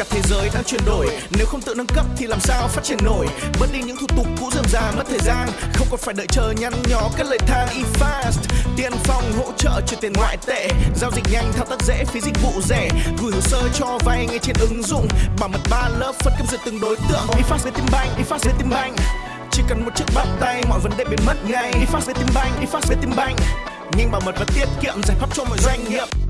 cả thế giới đang chuyển đổi. Nếu không tự nâng cấp thì làm sao phát triển nổi? Bớt đi những thủ tục cũ dườm già mất thời gian. Không còn phải đợi chờ nhăn nhó các lời than e-fast tiền phòng hỗ trợ chuyển tiền ngoại tệ. Giao dịch nhanh, thao tác dễ, phí dịch vụ rẻ. Gửi hồ sơ cho vay ngay trên ứng dụng. Bảo mật ba lớp, phân cấp duyệt từng đối tượng. E-fast với tim banh e-fast với tim banh. Chỉ cần một chiếc bắt tay, mọi vấn đề biến mất ngay. E-fast với tim banh e-fast với tim banh. Nhanh bảo mật và tiết kiệm, giải pháp cho mọi doanh nghiệp.